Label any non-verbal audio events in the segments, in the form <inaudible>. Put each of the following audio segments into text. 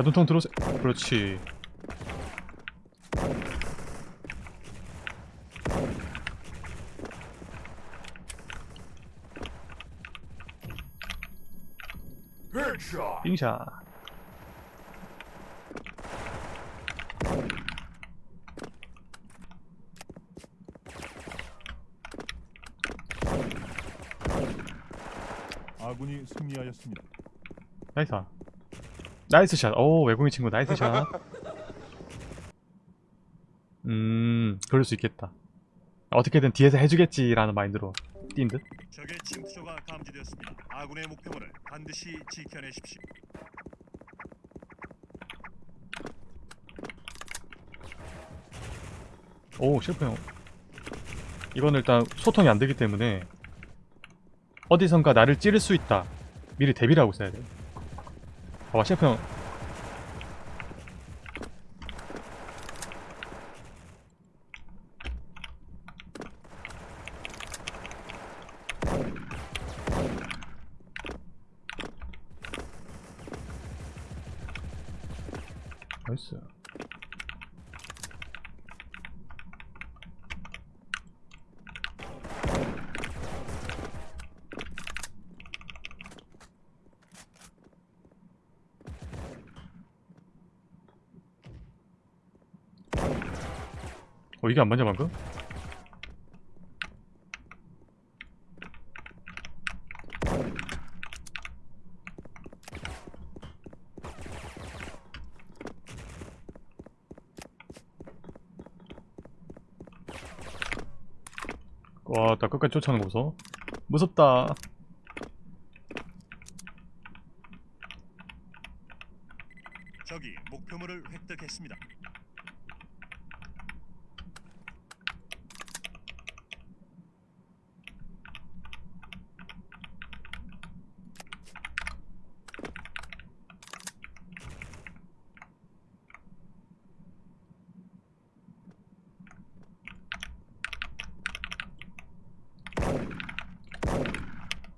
자 눈통 들어오세요. 그렇지. 빙샷. 아군이 승리하였습니다. nice nice shot 오 외국인 친구 nice shot 음 <laughs> 그럴 수 있겠다 어떻게든 뒤에서 해주겠지라는 마인드로 뛴 듯? 적의 침투조가 감지되었습니다. 아군의 목표물을 반드시 지켜내십시오. 오 셰프 형 이건 일단 소통이 안 되기 때문에 어디선가 나를 찌를 수 있다 미리 대비를 하고 있어야 돼 봐봐 셰프 형. nice 어 이게 안 맞냐 방금? 와, 나 끝까지 쫓아오는 거 무서워. 무섭다. 적이 목표물을 획득했습니다.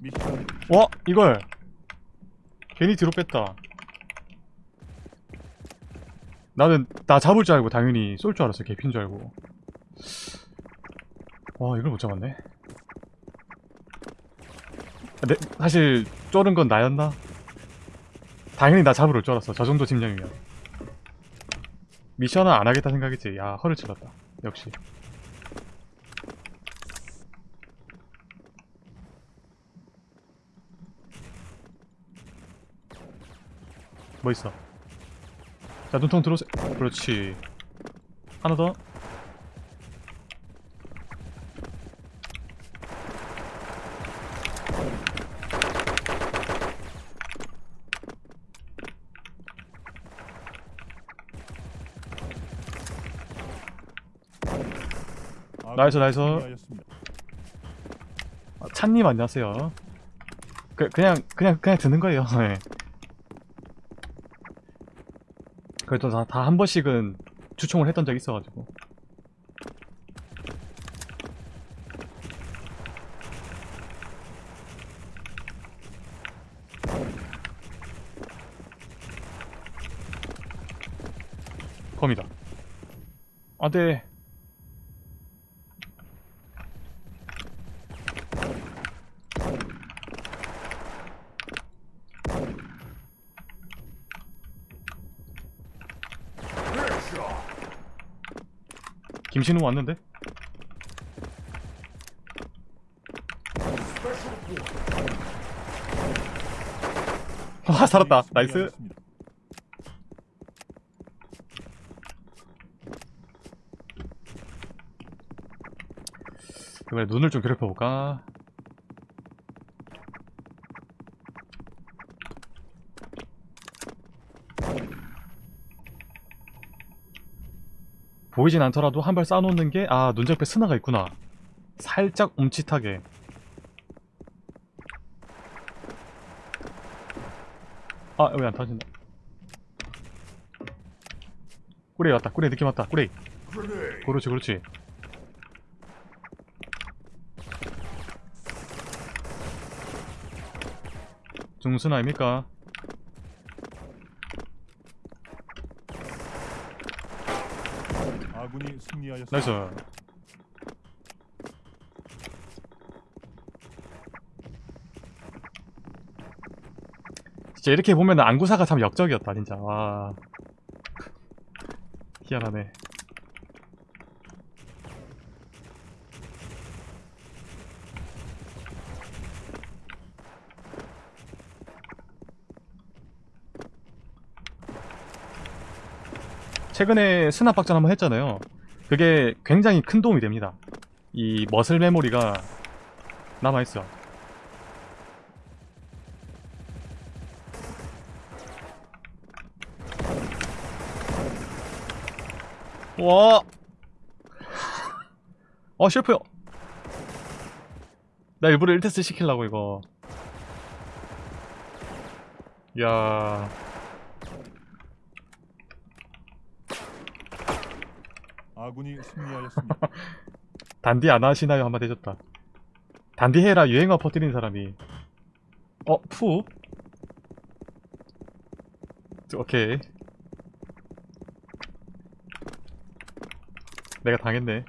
미션 와, 이걸 괜히 뒤로 뺐다. 나는 나 잡을 줄 알고 당연히 쏠 줄 알았어. 개핀 줄 알고. 와, 이걸 못 잡았네. 내, 사실 쫄은 건 나였나? 당연히 나 잡으러 줄 알았어. 저 정도 심령이면. 미션은 안 하겠다 생각했지. 야, 허를 찔렀다. 역시. 뭐 있어? 자 눈통 들어오세요 그렇지 하나 더 나이스, 나이스. 아, 찬님 안녕하세요 그, 그냥 그냥 그냥 드는 거예요 <laughs> 네. 그래도 다 한 번씩은 주총을 했던 적이 있어가지고. 컴이다. 안돼 김신우 왔는데? 와 살았다 나이스. 그래 눈을 좀 괴롭혀볼까 보이진 않더라도 한 발 쌓아놓는 게 아 눈접에 스나가 있구나. 살짝 움찔하게. 아 왜 안 터진다. 꾸레이 왔다. 꾸레이 느낌 왔다. 꾸레이. 그렇지 그렇지. 중순 아닙니까? 아군이 승리하였습니다. 나이스. 진짜 이렇게 보면 안구사가 참 역적이었다 진짜. 와. 희한하네. 최근에 스납 박전 한번 했잖아요 그게 굉장히 큰 도움이 됩니다 이 머슬 메모리가 남아있어 와. 어, 셰프요. 나 일부러 1테스트 시키려고 이거. 야. 아군이 승리하였습니다. <laughs> 단디 안 하시나요? 한마디 해줬다. 단디 해라 유행어 퍼뜨린 사람이. 어, 푸? 오케이. 내가 당했네.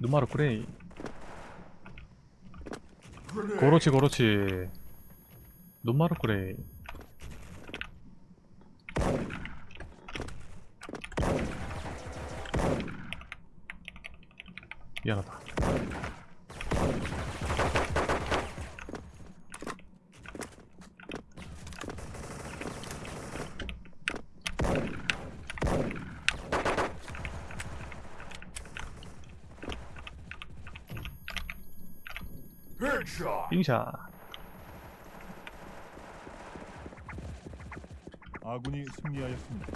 눈마루 그레 이. 고로치 고로치. 눈마루 그레이. 미안하다. 빙샷. 아군이 승리하였습니다.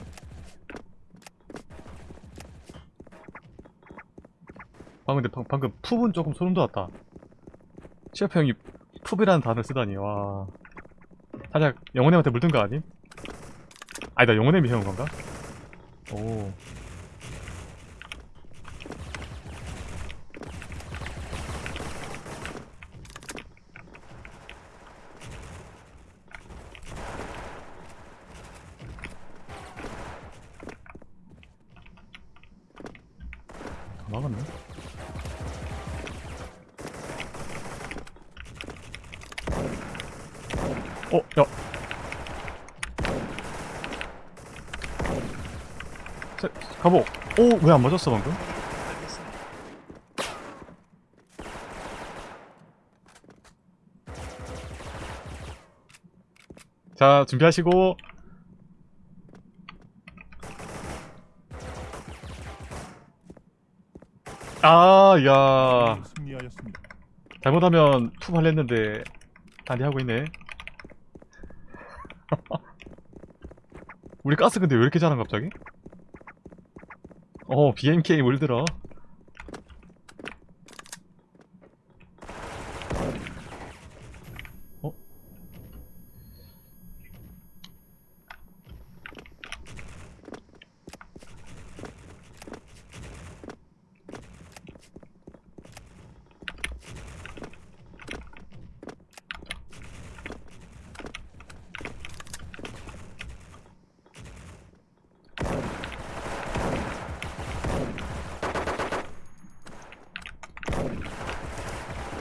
방금 근데 방, 방금 푸은 조금 소름 돋았다. 시어프 형이 푸이라는 단어를 쓰다니 와. 살짝 영혼님한테 물든 거 아님? 아니다 영혼님이 해온 건가? 오. 다 막았네. 어, 야. 자, 가보. 오, 왜 안 맞았어 방금? 자, 준비하시고. 아, 야. 승리하였습니다. 잘못하면 투 할랬는데 단디 하고 있네. 우리 가스 근데 왜 이렇게 잘한 갑자기? 어, BMK 물들어. 어?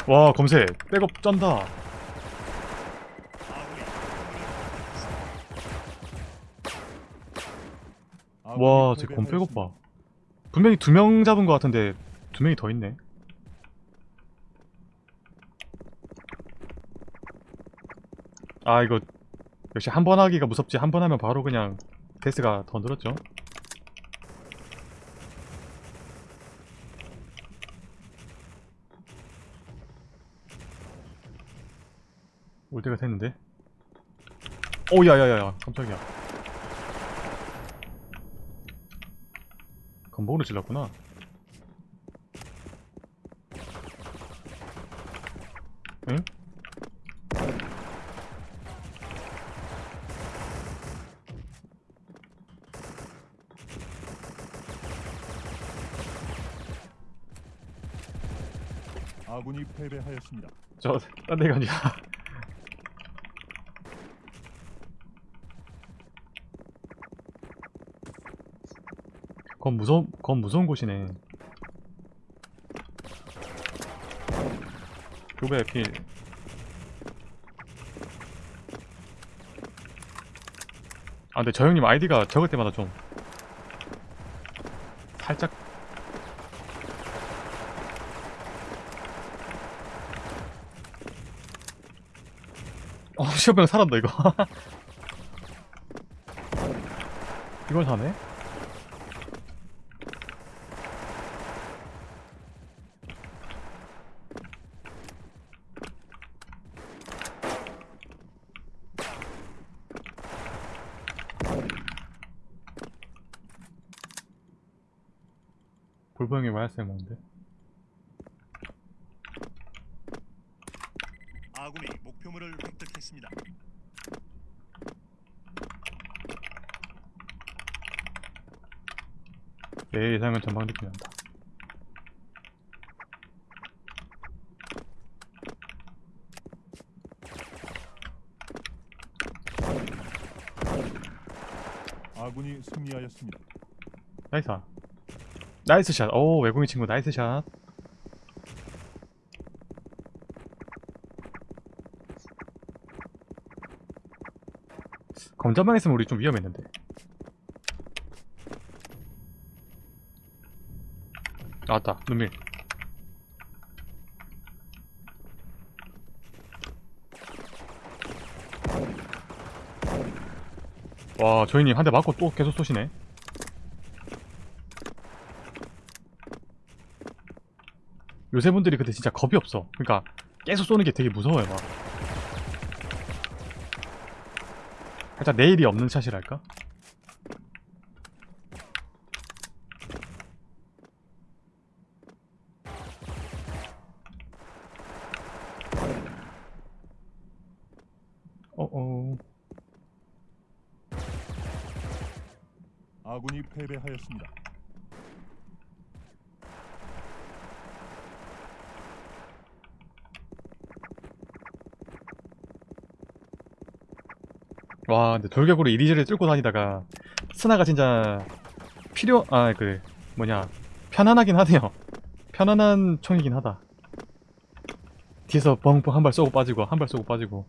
와, 검색. 백업 쩐다. 아군이 와, 쟤검 백업 봐. 분명히 두 명 잡은 것 같은데 두 명이 더 있네. 아, 이거 역시 한 번 하기가 무섭지. 한 번 하면 바로 그냥 데스가 더 늘었죠. 올 때가 됐는데. 오, 야야야야, 깜짝이야. 건복으로 질렀구나. 응? 아군이 패배하였습니다. 저 딴 데가 아니라 건 무서운 건 무서운 곳이네 교배 필 아, 근데 저 형님 아이디가 적을 때마다 좀 살짝 어, <laughs> 시어병 살았다 이거. <laughs> 이걸 사네? 볼보형이 와야세 먹는데. 아군이 목표물을 획득했습니다. 내 예상은 전방 난다. 아군이 승리하였습니다. Nice. Nice shot. 오, 외국인 친구 nice shot. 검자방 했으면 우리 좀 위험했는데. 나왔다, 눈밀. 와, 저희님 한 대 맞고 또 계속 쏘시네. 요새 분들이 근데 진짜 겁이 없어. 그러니까 계속 쏘는 게 되게 무서워요, 막. 살짝 내일이 없는 샷이랄까? 어어. 아군이 패배하였습니다. 와, 근데 돌격으로 이리저리 뚫고 다니다가 스나가 진짜 필요 아 그 뭐냐 편안하긴 하네요. 편안한 총이긴 하다. 뒤에서 뻥뻥 한발 쏘고 빠지고 한 발 쏘고 빠지고.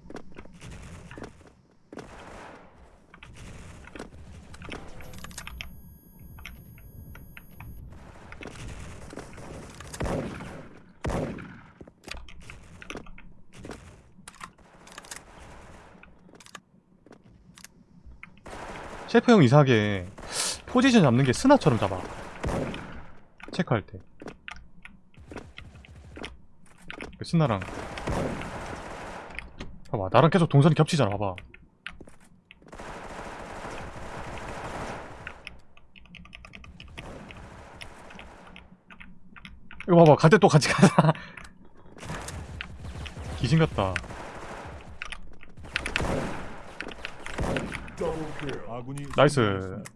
셰프 형 이상하게 포지션 잡는 게 스나처럼 잡아. 체크할 때. 그 스나랑. 봐봐, 나랑 계속 동선이 겹치잖아, 봐봐. 이거 봐봐, 갈 때 또 같이 가자. <laughs> 귀신 같다. 아군이 나이스. 승리하였습니다.